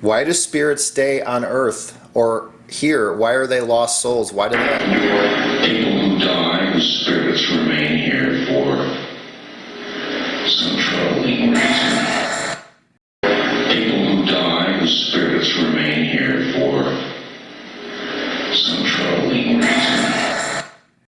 Why do spirits stay on earth or here? Why are they lost souls? Why do they? People die, the spirits remain here for some troubling reason. People who die, the spirits remain here for some troubling